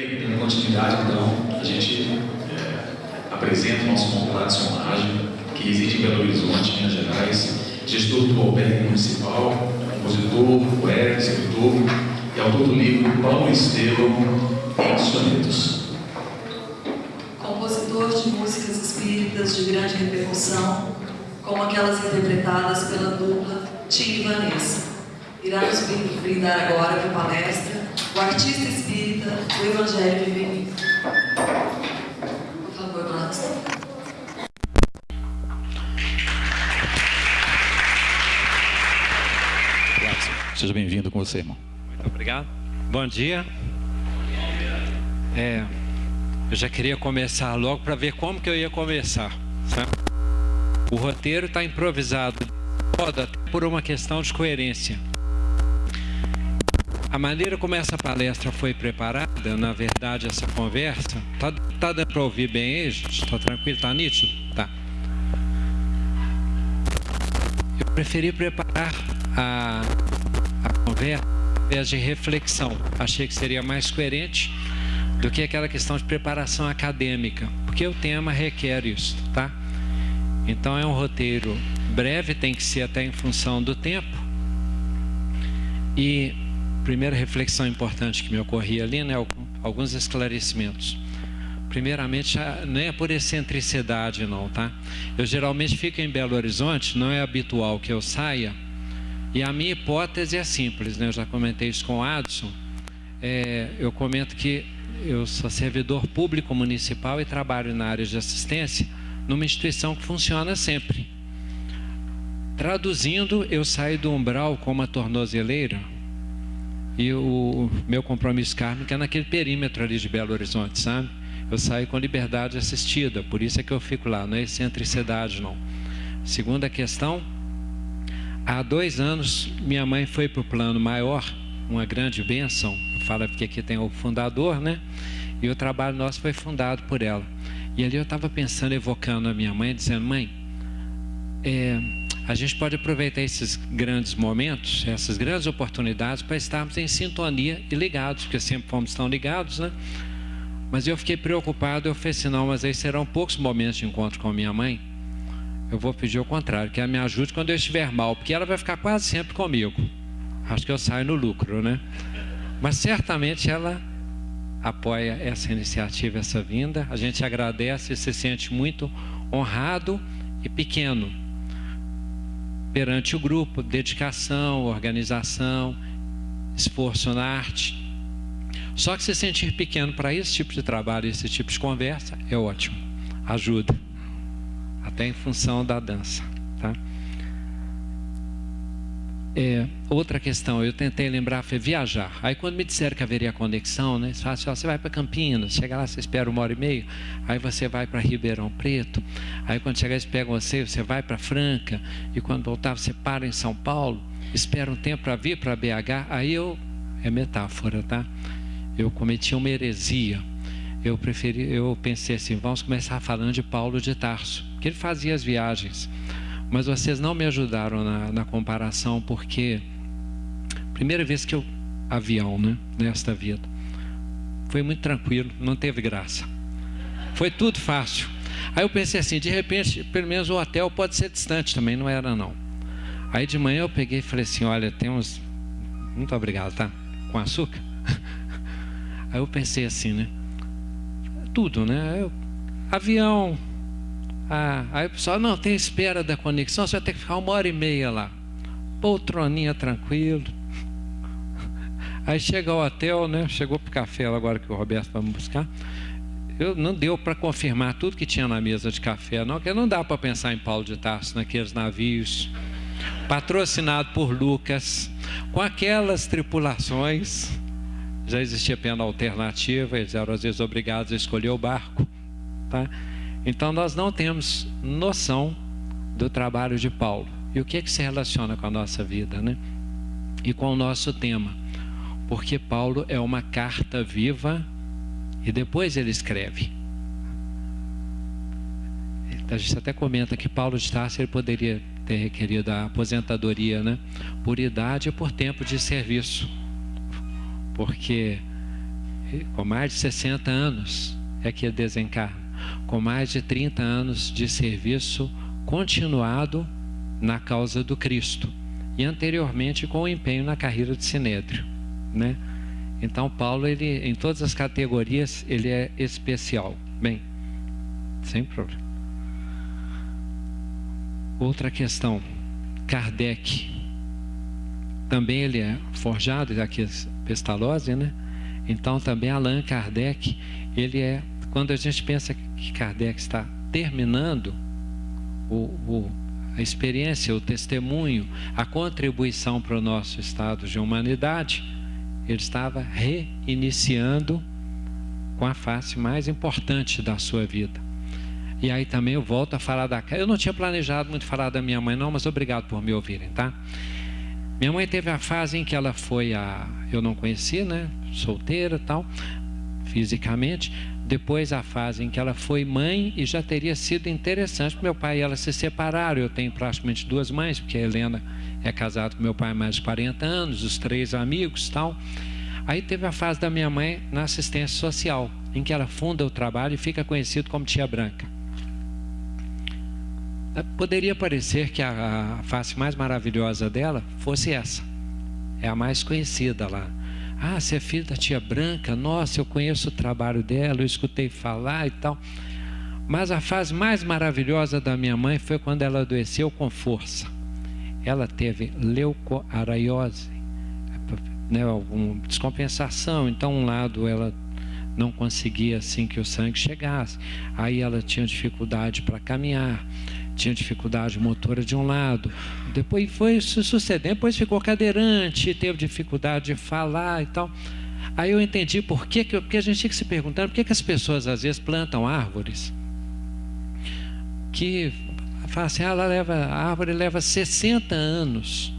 Dando continuidade, então, a gente é, apresenta o nosso convidado, seu Mágico, que reside em Belo Horizonte, Minas Gerais, gestor do albergue municipal, compositor, poeta, escritor e autor do livro Paulo Estevam em Sonetos. Compositor de músicas espíritas de grande repercussão, como aquelas interpretadas pela dupla Tim e Vanessa. Irá nos brindar agora com palestra o artista espírita do Evangelho Feminino. Por favor, Marcos. Seja bem-vindo com você, irmão. Muito obrigado. Bom dia. É, eu já queria começar logo para ver como que eu ia começar. Sabe? O roteiro está improvisado, até por uma questão de coerência. A maneira como essa palestra foi preparada, na verdade, essa conversa, tá, tá dando para ouvir bem aí, gente? Tá tranquilo? Tá nítido? Tá. Eu preferi preparar a, a conversa ao invés de reflexão. Achei que seria mais coerente do que aquela questão de preparação acadêmica, porque o tema requer isso, tá? Então é um roteiro breve, tem que ser até em função do tempo. E primeira reflexão importante que me ocorria ali, né, alguns esclarecimentos. Primeiramente, não é por excentricidade não, tá? Eu geralmente fico em Belo Horizonte, não é habitual que eu saia, e a minha hipótese é simples, né? Eu já comentei isso com o Adson. É, eu comento que eu sou servidor público municipal e trabalho na área de assistência numa instituição que funciona sempre. Traduzindo, eu saio do umbral com uma tornozeleira e o meu compromisso kármico é naquele perímetro ali de Belo Horizonte, sabe? Eu saio com liberdade assistida, por isso é que eu fico lá, não é excentricidade não. Segunda questão, há dois anos minha mãe foi para o plano maior, uma grande bênção, fala porque aqui tem o fundador, né? E o trabalho nosso foi fundado por ela. E ali eu estava pensando, evocando a minha mãe, dizendo, mãe, é, a gente pode aproveitar esses grandes momentos, essas grandes oportunidades para estarmos em sintonia e ligados, porque sempre fomos tão ligados, né? Mas eu fiquei preocupado, eu falei assim, não, mas aí serão poucos momentos de encontro com a minha mãe. Eu vou pedir o contrário, que ela me ajude quando eu estiver mal, porque ela vai ficar quase sempre comigo. Acho que eu saio no lucro, né? Mas certamente ela apoia essa iniciativa, essa vinda. A gente agradece e se sente muito honrado e pequeno perante o grupo, dedicação, organização, esforço na arte. Só que se sentir pequeno para esse tipo de trabalho, esse tipo de conversa, é ótimo. Ajuda. Até em função da dança. Tá? É, outra questão, eu tentei lembrar, foi viajar. Aí quando me disseram que haveria conexão, né? Você, assim, ó, você vai para Campinas, chega lá, você espera uma hora e meia, aí você vai para Ribeirão Preto, aí quando chegar eles pegam você, você vai para Franca, e quando voltar você para em São Paulo, espera um tempo para vir para BH, aí eu, é metáfora, tá? Eu cometi uma heresia. Eu preferi, eu pensei assim, vamos começar falando de Paulo de Tarso, que ele fazia as viagens. Mas vocês não me ajudaram na, na comparação, porque primeira vez que eu avião, né, nesta vida, foi muito tranquilo, não teve graça. Foi tudo fácil. Aí eu pensei assim, de repente, pelo menos o hotel pode ser distante também, não era não. Aí de manhã eu peguei e falei assim, olha, tem uns. Muito obrigado, tá? Com açúcar? Aí eu pensei assim, né? Tudo, né? Eu, avião, ah, aí o pessoal, não, tem espera da conexão, você vai ter que ficar uma hora e meia lá. Poltroninha tranquilo. Aí chega ao hotel, né? Chegou para o café agora que o Roberto vai me buscar. Eu, não deu para confirmar tudo que tinha na mesa de café, não, porque não dá para pensar em Paulo de Tarso naqueles navios, patrocinado por Lucas, com aquelas tripulações. Já existia pena alternativa, eles eram às vezes obrigados a escolher o barco. Tá? Então nós não temos noção do trabalho de Paulo. E o que, é que se relaciona com a nossa vida, né? E com o nosso tema. Porque Paulo é uma carta viva e depois ele escreve. A gente até comenta que Paulo de Tarso ele poderia ter requerido a aposentadoria, né? Por idade e por tempo de serviço. Porque com mais de 60 anos é que ele desencarna, com mais de 30 anos de serviço continuado na causa do Cristo e anteriormente com o empenho na carreira de Sinédrio, né? Então Paulo ele em todas as categorias ele é especial. Bem, sem problema. Outra questão, Kardec. Também ele é forjado aqui Pestalozzi, né? Então também Allan Kardec, ele é quando a gente pensa que Kardec está terminando o, o a experiência, o testemunho, a contribuição para o nosso estado de humanidade, ele estava reiniciando com a face mais importante da sua vida. E aí também eu volto a falar da. Eu não tinha planejado muito falar da minha mãe, não, mas obrigado por me ouvirem, tá? Minha mãe teve a fase em que ela foi a. Eu não conhecia, né? Solteira tal, fisicamente. Depois a fase em que ela foi mãe e já teria sido interessante. Meu pai e ela se separaram. Eu tenho praticamente duas mães, porque a Helena é casada com meu pai há mais de 40 anos, os três amigos tal. Aí teve a fase da minha mãe na assistência social, em que ela funda o trabalho e fica conhecido como Tia Branca. Poderia parecer que a, a face mais maravilhosa dela fosse essa. É a mais conhecida lá. Ah, você é filho da tia Branca? Nossa, eu conheço o trabalho dela, eu escutei falar e tal. Mas a fase mais maravilhosa da minha mãe foi quando ela adoeceu com força. Ela teve leucoaraiose, né, alguma descompensação. Então, um lado ela não conseguia assim que o sangue chegasse. Aí ela tinha dificuldade para caminhar, tinha dificuldade motora de um lado. Depois foi se sucedendo, depois ficou cadeirante, teve dificuldade de falar e tal. Aí eu entendi por que, porque a gente tinha que se perguntar por que, que as pessoas às vezes plantam árvores que fala assim, ah, ela leva, a árvore leva 60 anos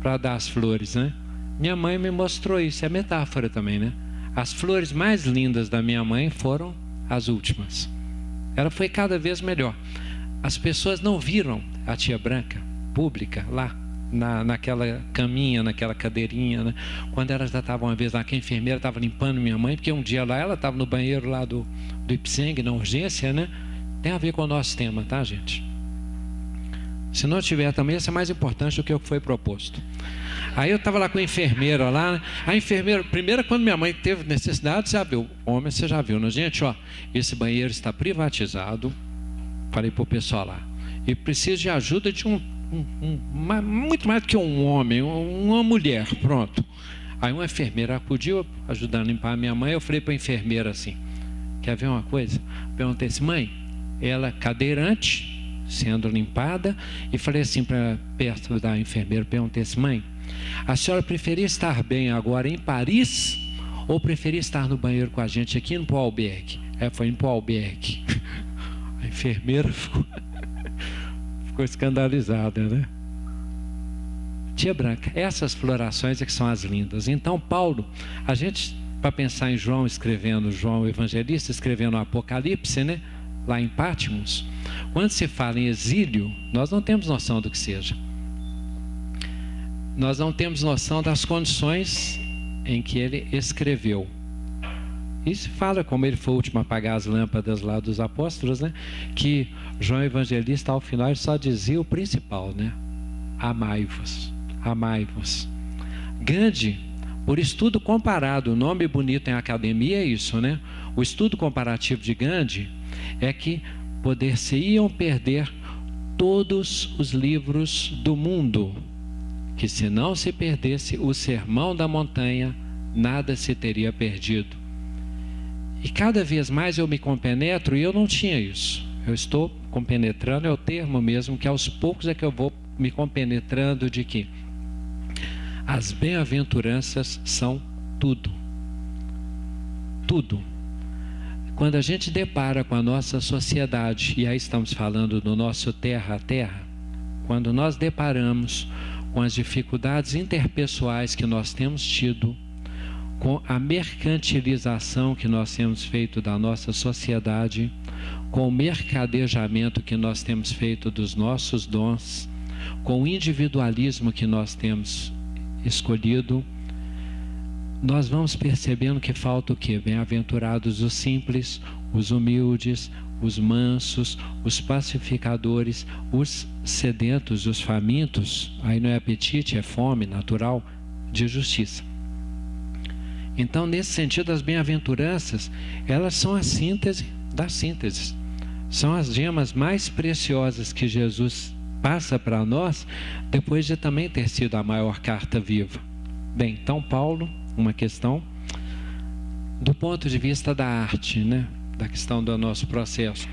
para dar as flores, né? Minha mãe me mostrou isso, é metáfora também, né? As flores mais lindas da minha mãe foram as últimas. Ela foi cada vez melhor. As pessoas não viram a tia branca pública lá na, naquela caminha, naquela cadeirinha, né? Quando ela já estava uma vez lá, que a enfermeira estava limpando minha mãe, porque um dia lá ela estava no banheiro lá do, do Ipseng, na urgência, né? Tem a ver com o nosso tema, tá, gente? Se não tiver também, isso é mais importante do que o que foi proposto. Aí eu estava lá com a enfermeira lá, né? a enfermeira, primeiro quando minha mãe teve necessidade, já viu, homem você já viu, né? Gente, ó, esse banheiro está privatizado, Falei para o pessoal lá. E preciso de ajuda de um, um, um muito mais do que um homem, uma mulher, pronto. Aí uma enfermeira acudiu, ajudando a limpar a minha mãe. Eu falei para a enfermeira assim: Quer ver uma coisa? Perguntei assim, mãe, ela cadeirante, sendo limpada, e falei assim para perto da enfermeira: Perguntei assim, mãe, a senhora preferia estar bem agora em Paris ou preferia estar no banheiro com a gente aqui no Albergue? É, foi em Albergue. Enfermeira ficou, ficou escandalizada, né? Tia Branca, essas florações é que são as lindas. Então, Paulo, a gente, para pensar em João escrevendo, João Evangelista escrevendo o Apocalipse, né? Lá em Pátimos, quando se fala em exílio, nós não temos noção do que seja. Nós não temos noção das condições em que ele escreveu. E se fala, como ele foi o último a apagar as lâmpadas lá dos apóstolos, né? Que João Evangelista, ao final, só dizia o principal, né? Amai-vos, amai-vos. Gandhi, por estudo comparado, o nome bonito em academia é isso, né? O estudo comparativo de Gandhi é que poder-se-iam perder todos os livros do mundo, que se não se perdesse o sermão da montanha, nada se teria perdido. E cada vez mais eu me compenetro e eu não tinha isso. Eu estou compenetrando, é o termo mesmo, que aos poucos é que eu vou me compenetrando de que as bem-aventuranças são tudo. Tudo. Quando a gente depara com a nossa sociedade, e aí estamos falando do nosso terra a terra, quando nós deparamos com as dificuldades interpessoais que nós temos tido, com a mercantilização que nós temos feito da nossa sociedade, com o mercadejamento que nós temos feito dos nossos dons, com o individualismo que nós temos escolhido, nós vamos percebendo que falta o que? Bem-aventurados os simples, os humildes, os mansos, os pacificadores, os sedentos, os famintos, aí não é apetite, é fome natural, de justiça. Então, nesse sentido, as bem-aventuranças, elas são a síntese da síntese. São as gemas mais preciosas que Jesus passa para nós, depois de também ter sido a maior carta viva. Bem, então, Paulo, uma questão do ponto de vista da arte, né? da questão do nosso processo.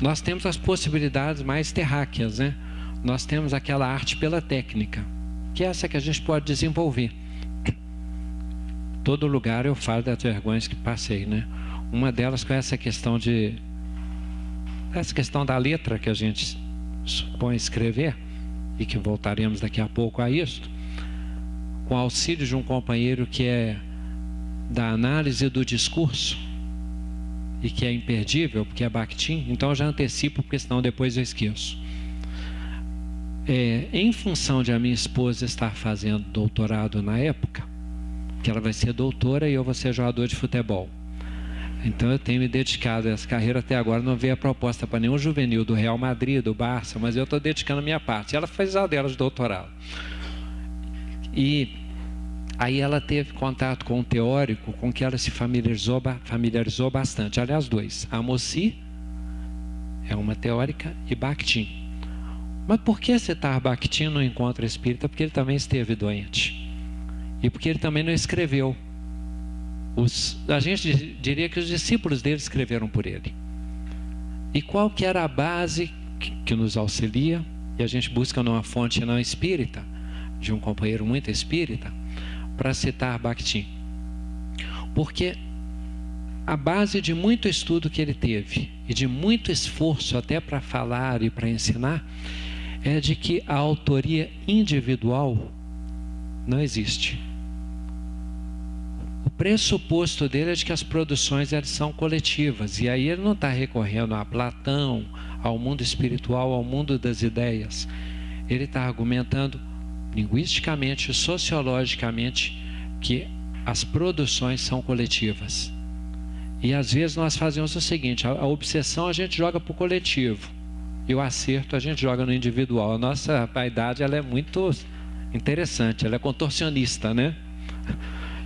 Nós temos as possibilidades mais terráqueas, né? Nós temos aquela arte pela técnica, que é essa que a gente pode desenvolver. Todo lugar eu falo das vergonhas que passei, né? Uma delas com essa questão de essa questão da letra que a gente supõe escrever e que voltaremos daqui a pouco a isso, com auxílio de um companheiro que é da análise do discurso e que é imperdível, porque é Bakhtin, então eu já antecipo, porque senão depois eu esqueço. É, em função de a minha esposa estar fazendo doutorado na época, que ela vai ser doutora e eu vou ser jogador de futebol. Então eu tenho me dedicado a essa carreira até agora, não veio a proposta para nenhum juvenil do Real Madrid, do Barça, mas eu estou dedicando a minha parte. Ela fez a dela de doutorado. E Aí ela teve contato com um teórico com que ela se familiarizou, familiarizou bastante. Aliás, dois. Amossi é uma teórica e Bakhtin. Mas por que citar Bakhtin no encontro espírita? Porque ele também esteve doente. E porque ele também não escreveu. Os, a gente diria que os discípulos dele escreveram por ele. E qual que era a base que, que nos auxilia? E a gente busca numa fonte não espírita, de um companheiro muito espírita, para citar Bakhtin. Porque a base de muito estudo que ele teve e de muito esforço até para falar e para ensinar é de que a autoria individual não existe. Pressuposto dele é de que as produções elas são coletivas e aí ele não está recorrendo a Platão, ao mundo espiritual, ao mundo das ideias. Ele está argumentando linguisticamente, sociologicamente, que as produções são coletivas. E às vezes nós fazemos o seguinte: a, a obsessão a gente joga para o coletivo e o acerto a gente joga no individual. A nossa vaidade ela é muito interessante, ela é contorcionista, né?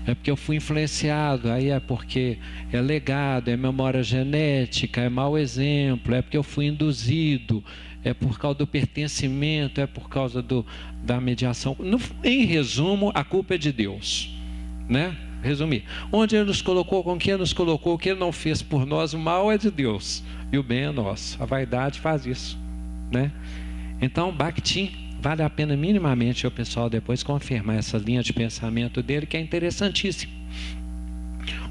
É porque eu fui influenciado, aí é porque é legado, é memória genética, é mau exemplo, é porque eu fui induzido, é por causa do pertencimento, é por causa do, da mediação. No, em resumo, a culpa é de Deus. Né? Resumir. Onde Ele nos colocou, com quem Ele nos colocou, o que Ele não fez por nós, o mal é de Deus e o bem é nosso. A vaidade faz isso. Né? Então, Bakhtin, vale a pena minimamente o pessoal depois confirmar essa linha de pensamento dele, que é interessantíssimo.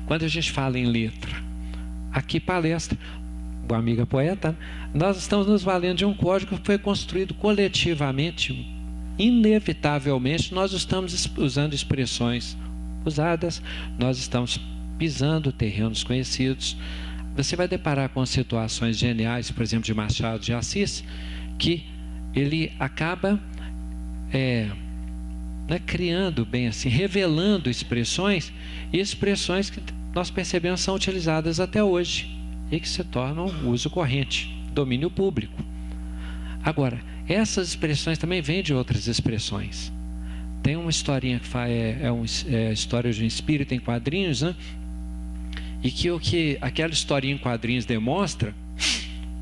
Quando a gente fala em letra, aqui palestra, o amiga poeta, nós estamos nos valendo de um código que foi construído coletivamente. Inevitavelmente, nós estamos usando expressões usadas, nós estamos pisando terrenos conhecidos. Você vai deparar com situações geniais, por exemplo, de Machado de Assis, que ele acaba é, né, criando, bem assim, revelando expressões, e expressões que nós percebemos são utilizadas até hoje e que se tornam uso corrente, domínio público. Agora, essas expressões também vêm de outras expressões. Tem uma historinha que é, é, um, é a história de um espírito em quadrinhos, né? E que o que aquela historinha em quadrinhos demonstra,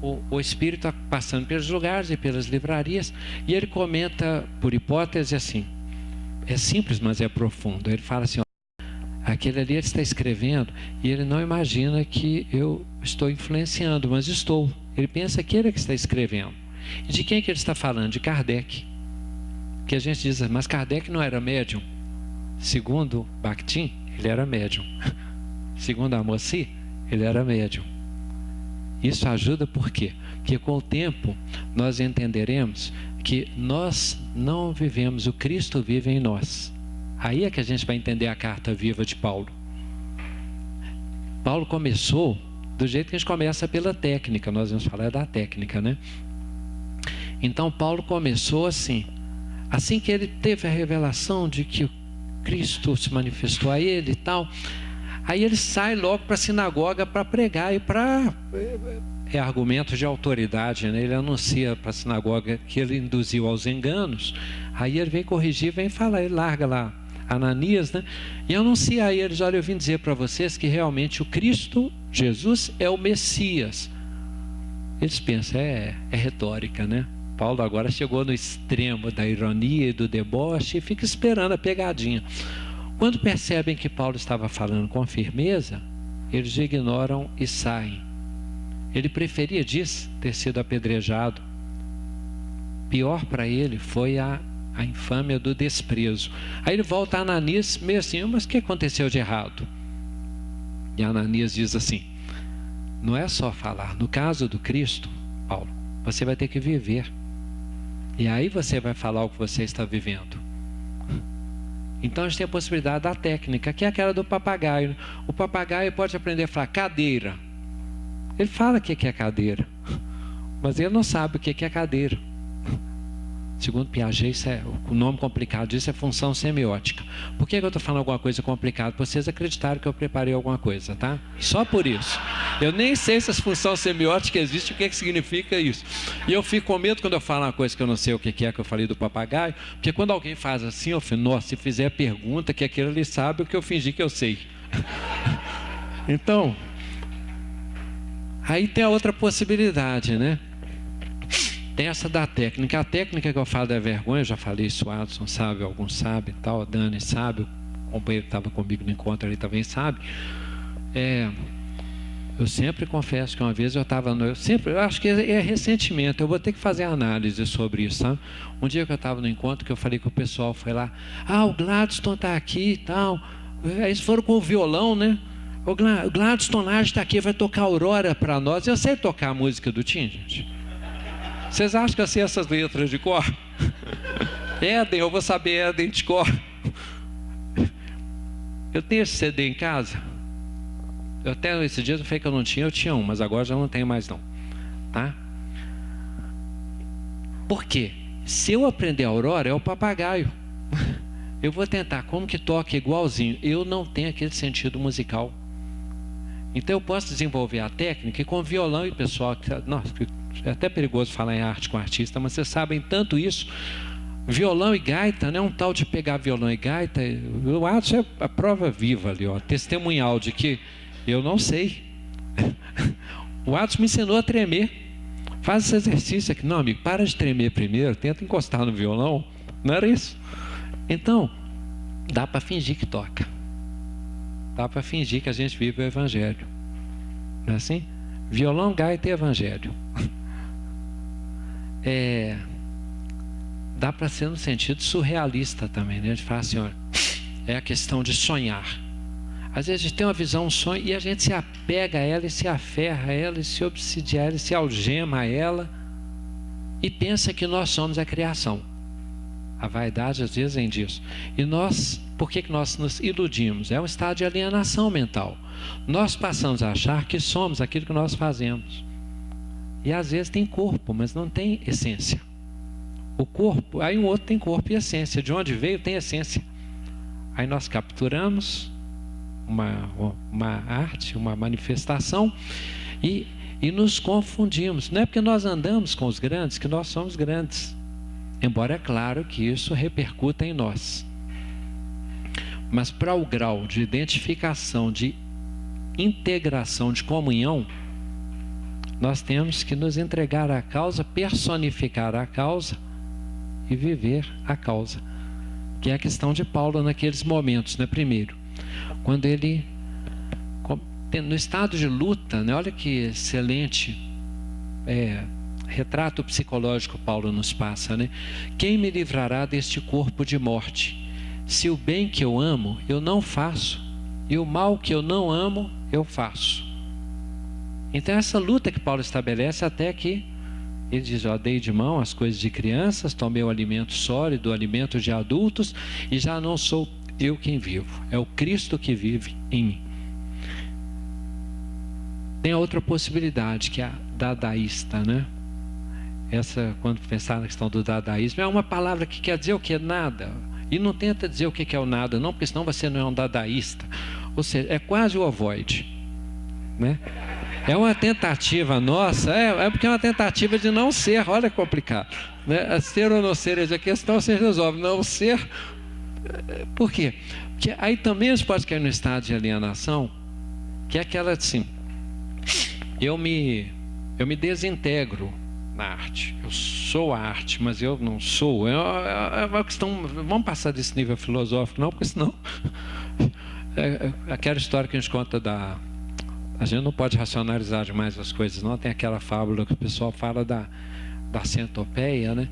o, o espírito está passando pelos lugares e pelas livrarias, e ele comenta, por hipótese, assim: é simples, mas é profundo. Ele fala assim: Aquele ali está escrevendo e ele não imagina que eu estou influenciando, mas estou. Ele pensa que ele é que está escrevendo. De quem é que ele está falando? De Kardec. Que a gente diz, mas Kardec não era médium. Segundo Bakhtin, ele era médium. Segundo Amossi, ele era médium. Isso ajuda por quê? Porque com o tempo nós entenderemos que nós não vivemos, o Cristo vive em nós. Aí é que a gente vai entender a carta viva de Paulo. Paulo começou do jeito que a gente começa pela técnica, nós vamos falar da técnica, né? Então Paulo começou assim, assim que ele teve a revelação de que Cristo se manifestou a ele e tal. Aí ele sai logo para a sinagoga para pregar e para. É argumento de autoridade, né? ele anuncia para a sinagoga que ele induziu aos enganos. Aí ele vem corrigir, vem falar, ele larga lá Ananias, né? E anuncia a eles: olha, eu vim dizer para vocês que realmente o Cristo, Jesus, é o Messias. Eles pensam, é, é retórica, né? Paulo agora chegou no extremo da ironia e do deboche e fica esperando a pegadinha. Quando percebem que Paulo estava falando com firmeza, eles ignoram e saem. Ele preferia, diz, ter sido apedrejado. Pior para ele foi a, a infâmia do desprezo. Aí ele volta a Ananias, meio assim, mas o que aconteceu de errado? E Ananias diz assim: não é só falar. No caso do Cristo, Paulo, você vai ter que viver. E aí você vai falar o que você está vivendo. Então a gente tem a possibilidade da técnica, que é aquela do papagaio. O papagaio pode aprender a falar cadeira. Ele fala o que é cadeira, mas ele não sabe o que é cadeira. Segundo Piaget, é, o nome complicado disso é função semiótica. Por que eu estou falando alguma coisa complicada? Vocês acreditaram que eu preparei alguma coisa, tá? Só por isso. Eu nem sei se essa função semiótica existe, o que, é que significa isso. E eu fico com medo quando eu falo uma coisa que eu não sei o que é, que eu falei do papagaio, porque quando alguém faz assim, eu falo, nossa, se fizer a pergunta, que aquele ali sabe o que eu fingi que eu sei. então, aí tem a outra possibilidade, né? Essa da técnica. A técnica que eu falo da vergonha, eu já falei isso, o Adson sabe, alguns sabem, tal, a Dani sabe, o companheiro que estava comigo no encontro ali também sabe. É, eu sempre confesso que uma vez eu estava no. Eu sempre, eu acho que é, é ressentimento. Eu vou ter que fazer análise sobre isso, sabe? Um dia que eu estava no encontro, que eu falei que o pessoal foi lá. Ah, o Gladstone está aqui e tal. Eles foram com o violão, né? O Gladstone lá está aqui, vai tocar Aurora para nós. Eu sei tocar a música do Tim, gente. Vocês acham que eu sei essas letras de cor? Éden, eu vou saber Éden de cor. Eu tenho esse CD em casa. Eu até esse dia eu falei que eu não tinha, eu tinha um, mas agora já não tenho mais não. Tá? Por quê? Se eu aprender a aurora, é o papagaio. Eu vou tentar, como que toca igualzinho? Eu não tenho aquele sentido musical. Então eu posso desenvolver a técnica e com violão e pessoal, nossa, é até perigoso falar em arte com artista, mas vocês sabem tanto isso. Violão e gaita, né? Um tal de pegar violão e gaita. O Atos é a prova viva ali, ó, testemunhal de que eu não sei. O Atos me ensinou a tremer. Faz esse exercício aqui. Não, amigo, para de tremer primeiro, tenta encostar no violão. Não era isso? Então, dá para fingir que toca. Dá para fingir que a gente vive o Evangelho. Não é assim? Violão, gaita e Evangelho. é, dá para ser no sentido surrealista também, né? De falar assim, olha, é a questão de sonhar. Às vezes a gente tem uma visão, um sonho, e a gente se apega a ela, e se aferra a ela, e se obsidia a ela, e se algema a ela, e pensa que nós somos a criação. A vaidade às vezes vem disso. E nós, por que, que nós nos iludimos? É um estado de alienação mental. Nós passamos a achar que somos aquilo que nós fazemos. E às vezes tem corpo, mas não tem essência. O corpo, aí um outro tem corpo e essência. De onde veio tem essência. Aí nós capturamos uma, uma arte, uma manifestação e, e nos confundimos. Não é porque nós andamos com os grandes que nós somos grandes. Embora é claro que isso repercuta em nós. Mas para o grau de identificação, de integração, de comunhão, nós temos que nos entregar à causa, personificar a causa e viver a causa. Que é a questão de Paulo naqueles momentos, né? Primeiro, quando ele no estado de luta, né? Olha que excelente é, retrato psicológico Paulo nos passa, né? Quem me livrará deste corpo de morte? Se o bem que eu amo eu não faço e o mal que eu não amo eu faço. Então, essa luta que Paulo estabelece até que ele diz: ó, dei de mão as coisas de crianças, tomei o alimento sólido, o alimento de adultos, e já não sou eu quem vivo, é o Cristo que vive em mim. Tem a outra possibilidade, que é a dadaísta, né? Essa, quando pensar na questão do dadaísmo, é uma palavra que quer dizer o que? Nada. E não tenta dizer o que é o nada, não, porque senão você não é um dadaísta. Ou seja, é quase o avoid. Né? É uma tentativa nossa, é, é, porque é uma tentativa de não ser, olha complicado. Né? Ser ou não ser, a questão se resolve. Não ser, por quê? Porque aí também você pode cair no estado de alienação, que é aquela assim, eu me, eu me desintegro na arte. Eu sou a arte, mas eu não sou. É, é, é uma questão. Vamos passar desse nível filosófico, não, porque senão. É, é aquela história que a gente conta da a gente não pode racionalizar demais as coisas, não. Tem aquela fábula que o pessoal fala da, da centopeia, né?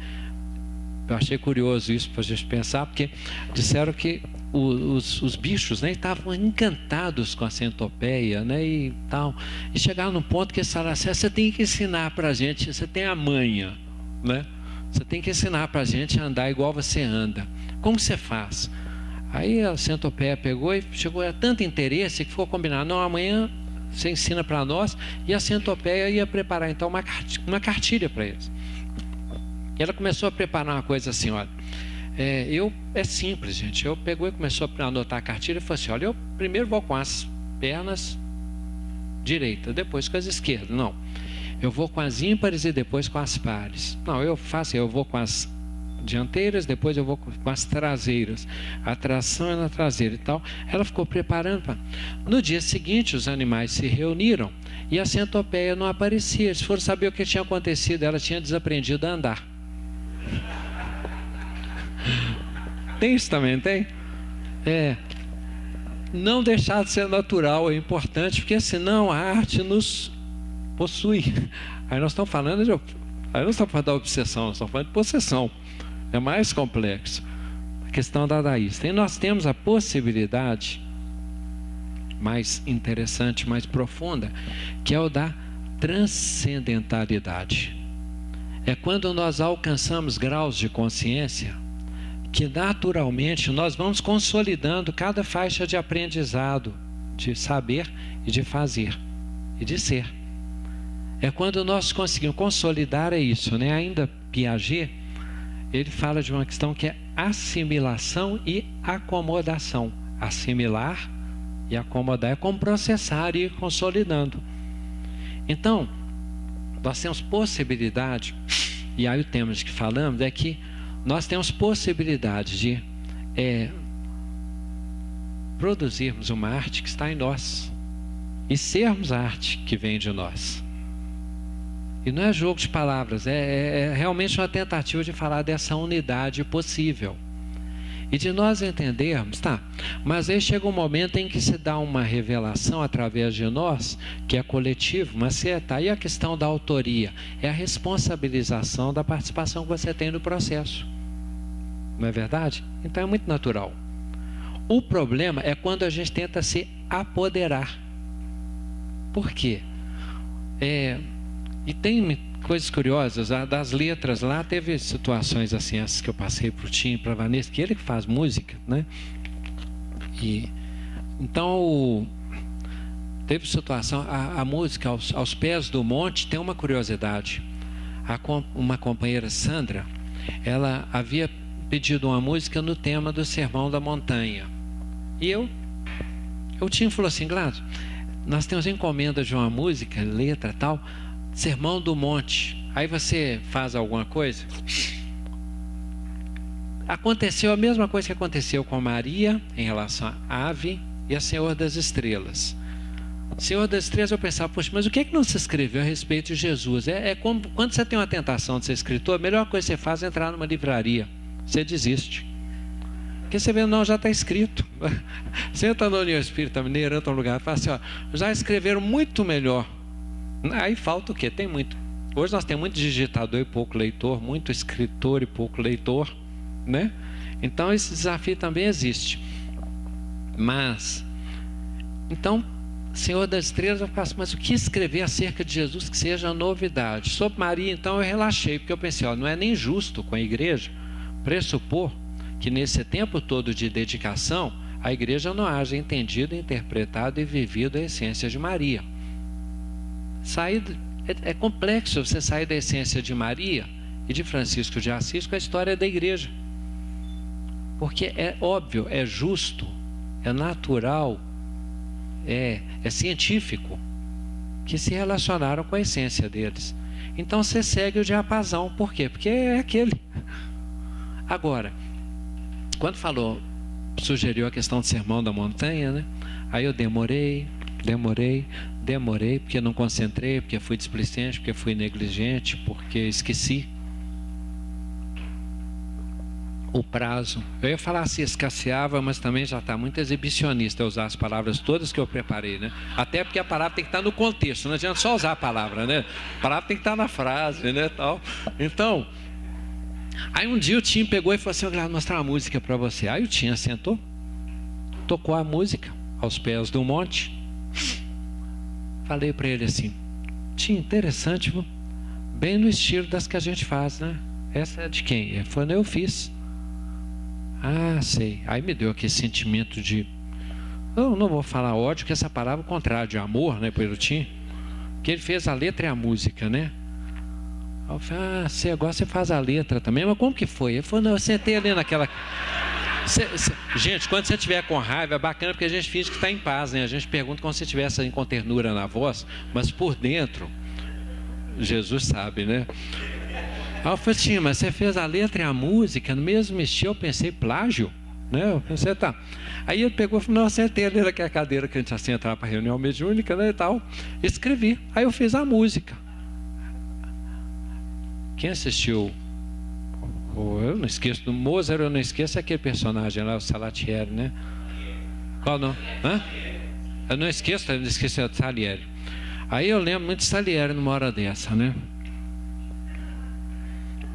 Eu achei curioso isso para a gente pensar, porque disseram que os, os bichos né, estavam encantados com a centopeia né, e tal. E chegaram num ponto que eles falaram assim, você tem que ensinar para a gente, você tem a manha, né? Você tem que ensinar para a gente a andar igual você anda. Como você faz? Aí a centopeia pegou e chegou a tanto interesse que ficou combinado, não, amanhã você ensina para nós, e a centopeia ia preparar então uma, uma cartilha para eles. E ela começou a preparar uma coisa assim, olha, é, eu, é simples, gente, eu pegou e começou a anotar a cartilha e falou assim, olha, eu primeiro vou com as pernas direita, depois com as esquerdas, não, eu vou com as ímpares e depois com as pares, não, eu faço, eu vou com as dianteiras, depois eu vou com as traseiras. A tração é na traseira e tal. Ela ficou preparando. Pra... No dia seguinte, os animais se reuniram e a centopeia não aparecia. Eles foram saber o que tinha acontecido. Ela tinha desaprendido a andar. Tem isso também, tem? É. Não deixar de ser natural é importante, porque senão a arte nos possui. Aí nós estamos falando de. Aí nós estamos falando da obsessão, nós estamos falando de possessão. É mais complexo. A questão dadaísta. E nós temos a possibilidade mais interessante, mais profunda, que é o da transcendentalidade. É quando nós alcançamos graus de consciência que naturalmente nós vamos consolidando cada faixa de aprendizado, de saber e de fazer e de ser. É quando nós conseguimos consolidar é isso, né? Ainda Piaget ele fala de uma questão que é assimilação e acomodação. Assimilar e acomodar é como processar e ir consolidando. Então, nós temos possibilidade, e aí o tema de que falamos é que nós temos possibilidade de é, produzirmos uma arte que está em nós e sermos a arte que vem de nós. E não é jogo de palavras, é, é, é realmente uma tentativa de falar dessa unidade possível. E de nós entendermos, tá, mas aí chega um momento em que se dá uma revelação através de nós, que é coletivo, mas se é, tá aí a questão da autoria, é a responsabilização da participação que você tem no processo. Não é verdade? Então é muito natural. O problema é quando a gente tenta se apoderar. Por quê? É, e tem coisas curiosas, das letras lá teve situações assim, essas que eu passei para o Tim para Vanessa, que ele que faz música, né? E, então, teve situação, a, a música aos, aos, pés do monte tem uma curiosidade. A, uma companheira, Sandra, ela havia pedido uma música no tema do Sermão da Montanha. E eu, eu tinha falou assim, Glado, nós temos encomenda de uma música, letra tal, Sermão do Monte. Aí você faz alguma coisa. Aconteceu a mesma coisa que aconteceu com Maria em relação à ave e a Senhor das Estrelas. Senhor das Estrelas, eu pensava, poxa, mas o que, é que não se escreveu a respeito de Jesus? É, é como quando você tem uma tentação de ser escritor, a melhor coisa que você faz é entrar numa livraria. Você desiste. Porque você vê, não, já está escrito. Entra na União Espírita Mineira, entra lugar e fala assim, ó, já escreveram muito melhor Aí falta o quê? Tem muito. Hoje nós temos muito digitador e pouco leitor, muito escritor e pouco leitor, né? Então esse desafio também existe. Mas, então, Senhor das Estrelas, eu faço, mas o que escrever acerca de Jesus que seja novidade? Sobre Maria, então, eu relaxei, porque eu pensei, ó, não é nem justo com a igreja pressupor que nesse tempo todo de dedicação, a igreja não haja entendido, interpretado e vivido a essência de Maria sair é, é complexo você sair da essência de Maria e de Francisco de Assis com a história da igreja. Porque é óbvio, é justo, é natural, é, é científico que se relacionaram com a essência deles. Então você segue o diapasão, por quê? Porque é aquele. Agora, quando falou, sugeriu a questão do sermão da montanha, né? Aí eu demorei, demorei, demorei, porque não concentrei, porque fui displicente, porque fui negligente, porque esqueci o prazo. Eu ia falar se escasseava, mas também já está muito exibicionista usar as palavras todas que eu preparei, né? Até porque a palavra tem que estar no contexto, não adianta só usar a palavra, né? A palavra tem que estar na frase, né? Tal. Então, aí um dia o Tim pegou e falou assim: Eu quero mostrar uma música para você. Aí o Tim sentou, tocou a música aos pés do monte. Falei para ele assim: Tim, interessante, bem no estilo das que a gente faz, né? Essa é de quem? Ele falou: Eu fiz. Ah, sei. Aí me deu aquele sentimento de. Eu não vou falar ódio, que essa palavra é o contrário de amor, né, pelo Tim? Que ele fez a letra e a música, né? Aí eu falei, ah, você agora você faz a letra também, mas como que foi? Ele falou, não, eu sentei ali naquela. Cê, cê... Gente, quando você estiver com raiva, é bacana porque a gente finge que está em paz, né? A gente pergunta como se estivesse com ternura na voz, mas por dentro, Jesus sabe, né? Aí eu falei assim, mas você fez a letra e a música no mesmo estilo, eu pensei, plágio? Né? Eu pensei, tá. Aí ele pegou e falou, não, acertei ali naquela cadeira que a gente assim entrar para reunião mediúnica né, e tal. Escrevi. Aí eu fiz a música. Quem assistiu? Eu não esqueço do Mozart, eu não esqueço aquele personagem lá, o Salatieri, né? Qual não? Hã? Eu não esqueço, eu não esqueço do Salieri. Aí eu lembro muito de Salieri numa hora dessa, né?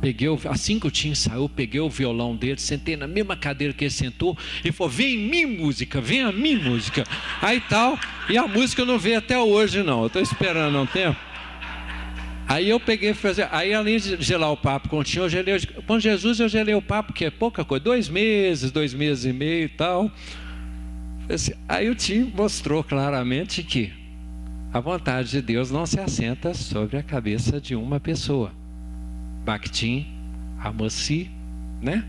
peguei o, assim que o Tim saiu, peguei o violão dele, sentei na mesma cadeira que ele sentou e falou: Vem em mim, música, vem a mim, música. Aí tal, e a música não veio até hoje, não. Eu estou esperando um tempo. Aí eu peguei fazer. Aí, além de gelar o papo com o Tim, eu gelei, com Jesus eu gelei o papo, que é pouca coisa, dois meses, dois meses e meio e tal. Assim, aí o Tim mostrou claramente que a vontade de Deus não se assenta sobre a cabeça de uma pessoa. Bakhtin, Amosi, né?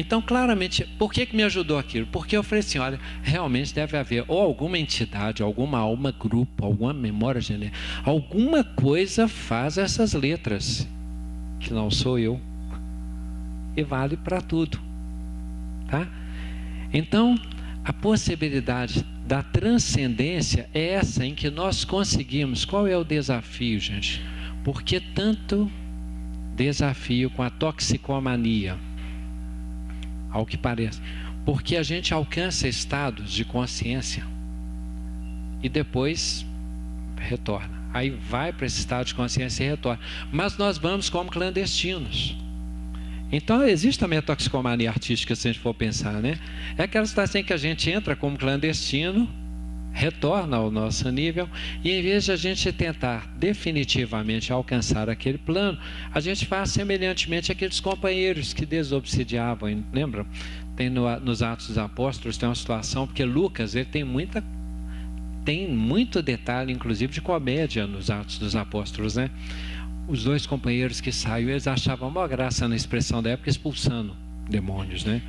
Então, claramente, por que, que me ajudou aquilo? Porque eu falei assim: olha, realmente deve haver ou alguma entidade, alguma alma, grupo, alguma memória genética, alguma coisa faz essas letras, que não sou eu, e vale para tudo, tá? Então, a possibilidade da transcendência é essa em que nós conseguimos. Qual é o desafio, gente? Por que tanto desafio com a toxicomania? Ao que parece. Porque a gente alcança estados de consciência e depois retorna. Aí vai para esse estado de consciência e retorna. Mas nós vamos como clandestinos. Então existe também a toxicomania artística, se a gente for pensar, né? É aquela situação em que a gente entra como clandestino retorna ao nosso nível e em vez de a gente tentar definitivamente alcançar aquele plano, a gente faz semelhantemente aqueles companheiros que desobsidiavam, lembram? Tem no, nos Atos dos Apóstolos tem uma situação porque Lucas ele tem muita tem muito detalhe, inclusive de comédia nos Atos dos Apóstolos, né? Os dois companheiros que saíram, eles achavam uma graça na expressão da época expulsando demônios, né?